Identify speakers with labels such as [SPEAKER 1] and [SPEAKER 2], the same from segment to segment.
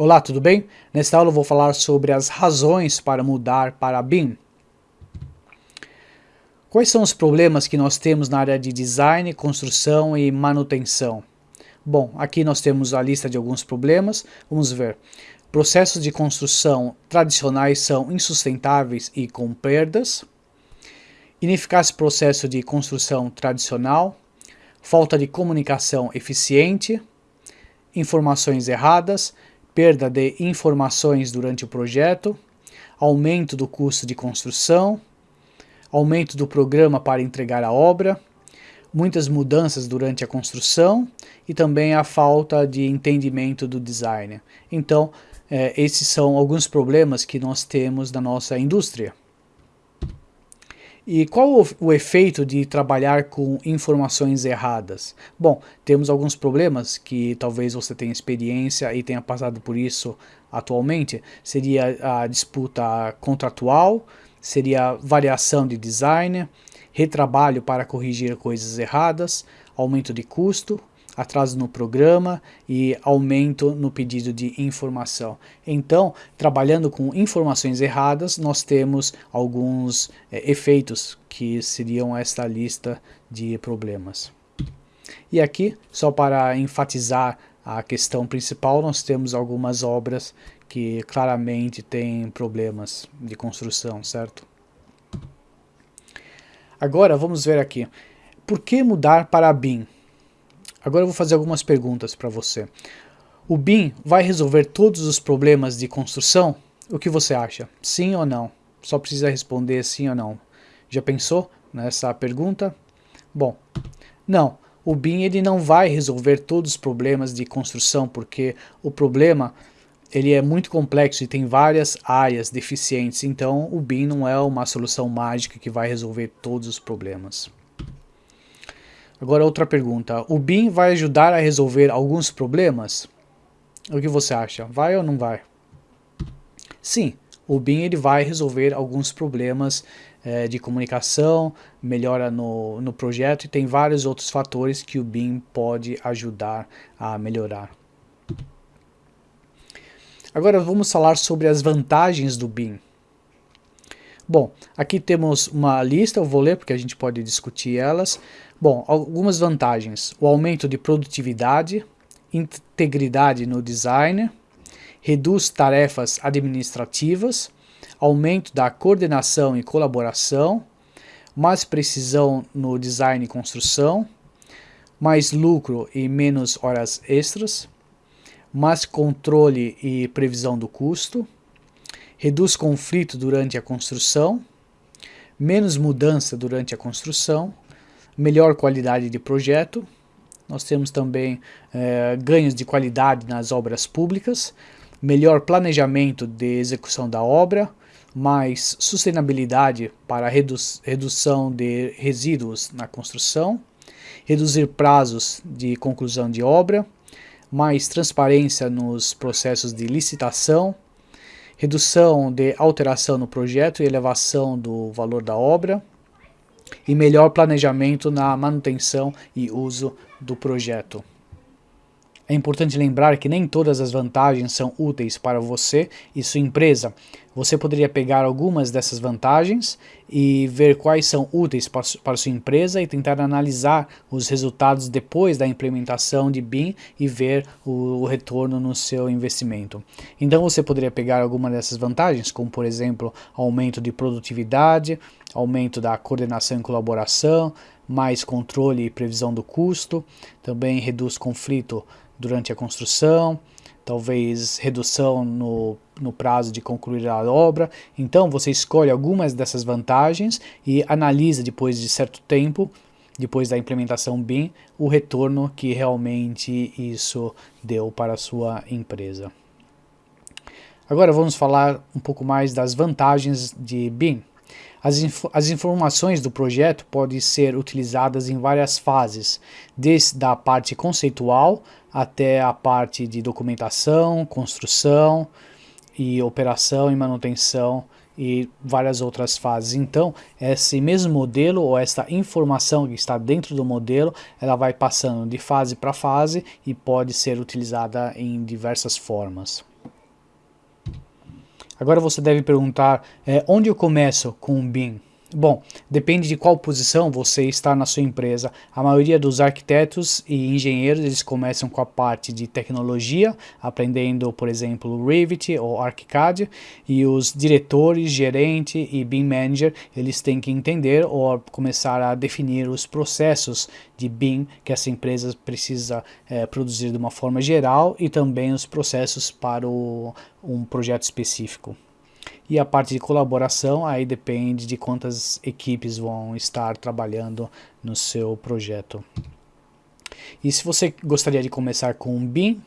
[SPEAKER 1] Olá, tudo bem? Nesta aula eu vou falar sobre as razões para mudar para BIM. Quais são os problemas que nós temos na área de design, construção e manutenção? Bom, aqui nós temos a lista de alguns problemas, vamos ver. Processos de construção tradicionais são insustentáveis e com perdas. Ineficaz processo de construção tradicional. Falta de comunicação eficiente. Informações erradas perda de informações durante o projeto, aumento do custo de construção, aumento do programa para entregar a obra, muitas mudanças durante a construção e também a falta de entendimento do design. Então, eh, esses são alguns problemas que nós temos na nossa indústria. E qual o, efeito de trabalhar com informações erradas? Bom, temos alguns problemas que talvez você tenha experiência e tenha passado por isso atualmente. Seria a disputa contratual, seria variação de design, retrabalho para corrigir coisas erradas, aumento de custo, atraso no programa e aumento no pedido de informação. Então, trabalhando com informações erradas, nós temos alguns é, efeitos que seriam esta lista de problemas. E aqui, só para enfatizar a questão principal, nós temos algumas obras que claramente têm problemas de construção, certo? Agora vamos ver aqui. Por que mudar para BIM? Agora eu vou fazer algumas perguntas para você. O BIM vai resolver todos os problemas de construção? O que você acha? Sim ou não? Só precisa responder sim ou não. Já pensou nessa pergunta? Bom, não. O BIM ele não vai resolver todos os problemas de construção, porque o problema ele é muito complexo e tem várias áreas deficientes, então o BIM não é uma solução mágica que vai resolver todos os problemas. Agora outra pergunta, o BIM vai ajudar a resolver alguns problemas? O que você acha? Vai ou não vai? Sim, o BIM ele vai resolver alguns problemas é, de comunicação, melhora no, no projeto e tem vários outros fatores que o BIM pode ajudar a melhorar. Agora vamos falar sobre as vantagens do BIM. Bom, aqui temos uma lista, eu vou ler porque a gente pode discutir elas. Bom, algumas vantagens. O aumento de produtividade, integridade no design, reduz tarefas administrativas, aumento da coordenação e colaboração, mais precisão no design e construção, mais lucro e menos horas extras, mais controle e previsão do custo, reduz conflito durante a construção, menos mudança durante a construção, melhor qualidade de projeto, nós temos também é, ganhos de qualidade nas obras públicas, melhor planejamento de execução da obra, mais sustentabilidade para redu redução de resíduos na construção, reduzir prazos de conclusão de obra, mais transparência nos processos de licitação, redução de alteração no projeto e elevação do valor da obra, e melhor planejamento na manutenção e uso do projeto. É importante lembrar que nem todas as vantagens são úteis para você e sua empresa. Você poderia pegar algumas dessas vantagens e ver quais são úteis para sua empresa e tentar analisar os resultados depois da implementação de BIM e ver o, retorno no seu investimento. Então você poderia pegar alguma dessas vantagens, como por exemplo, aumento de produtividade, aumento da coordenação e colaboração, mais controle e previsão do custo, também reduz conflito durante a construção, talvez redução no, no prazo de concluir a obra. Então você escolhe algumas dessas vantagens e analisa depois de certo tempo, depois da implementação BIM, o retorno que realmente isso deu para a sua empresa. Agora vamos falar um pouco mais das vantagens de BIM. As, inf as, informações do projeto podem ser utilizadas em várias fases, desde a parte conceitual até a parte de documentação, construção e operação e manutenção e várias outras fases. Então, esse mesmo modelo ou esta informação que está dentro do modelo, ela vai passando de fase para fase e pode ser utilizada em diversas formas. Agora você deve perguntar, é, onde eu começo com o BIM? Bom, depende de qual posição você está na sua empresa. A maioria dos arquitetos e engenheiros eles começam com a parte de tecnologia, aprendendo, por exemplo, Revit ou ArchiCAD, e os diretores, gerente e BIM manager, eles têm que entender ou começar a definir os processos de BIM que essa empresa precisa é, produzir de uma forma geral e também os processos para o, um projeto específico. E a parte de colaboração aí depende de quantas equipes vão estar trabalhando no seu projeto. E se você gostaria de começar com um BIM,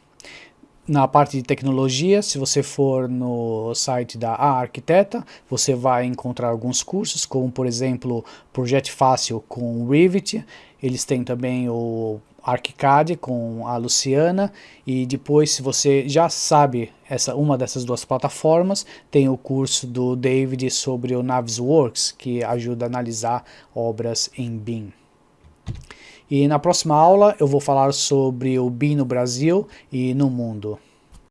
[SPEAKER 1] na parte de tecnologia, se você for no site da A Arquiteta, você vai encontrar alguns cursos, como por exemplo, Projeto Fácil com Revit, eles têm também o ArchiCAD com a Luciana e depois se você já sabe essa uma dessas duas plataformas, tem o curso do David sobre o Navisworks que ajuda a analisar obras em BIM. E na próxima aula eu vou falar sobre o BIM no Brasil e no mundo.